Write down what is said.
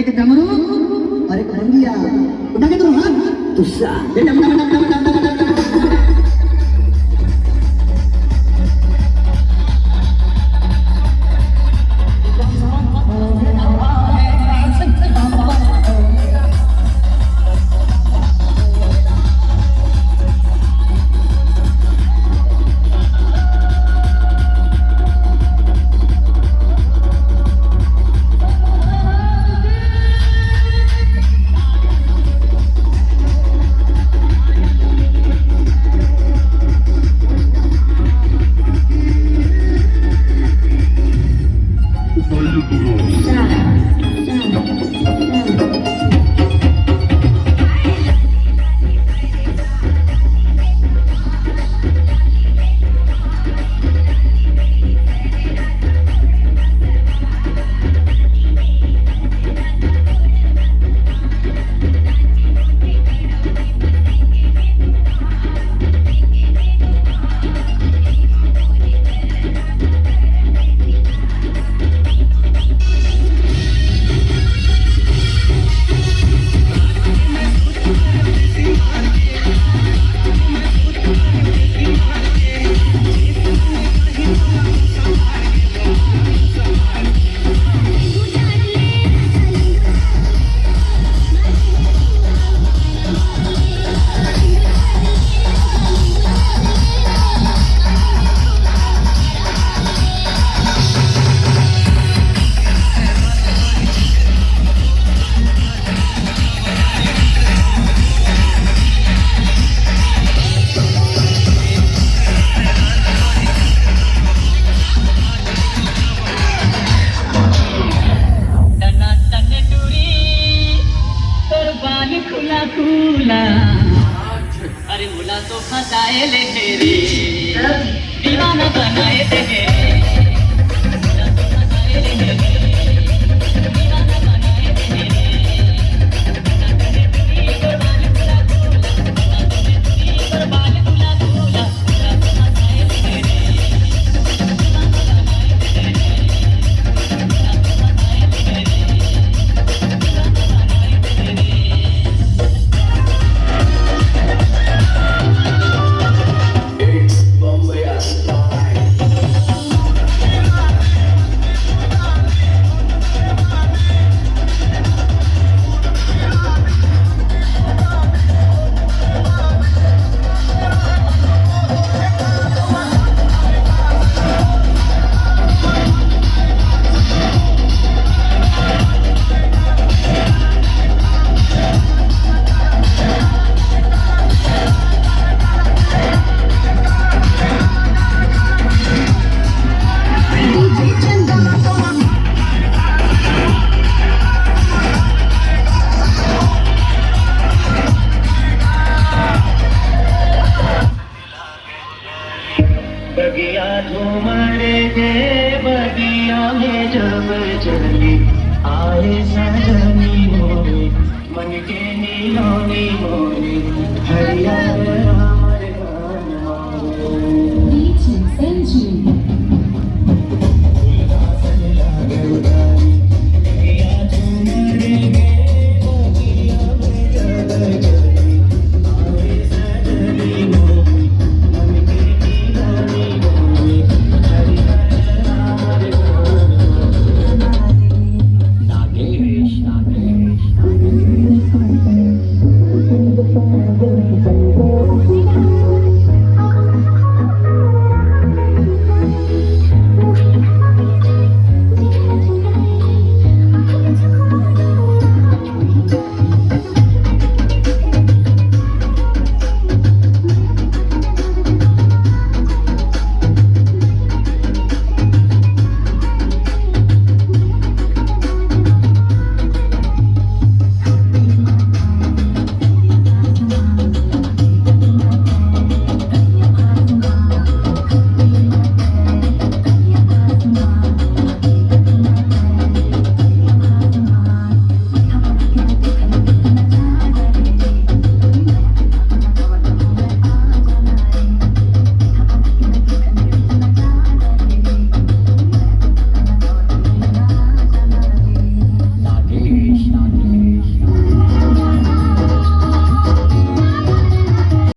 kita mau, hari kemudian, kita kita mau, tusa, kita. खुला अरे मुला तो फसाए ले रे दीवाना बनाए दे मुला तो फसाए ले रे बगिया झूमरे जे बगिया में जब चली आए सजनी मोरे के नीलोनी मोरे हरिया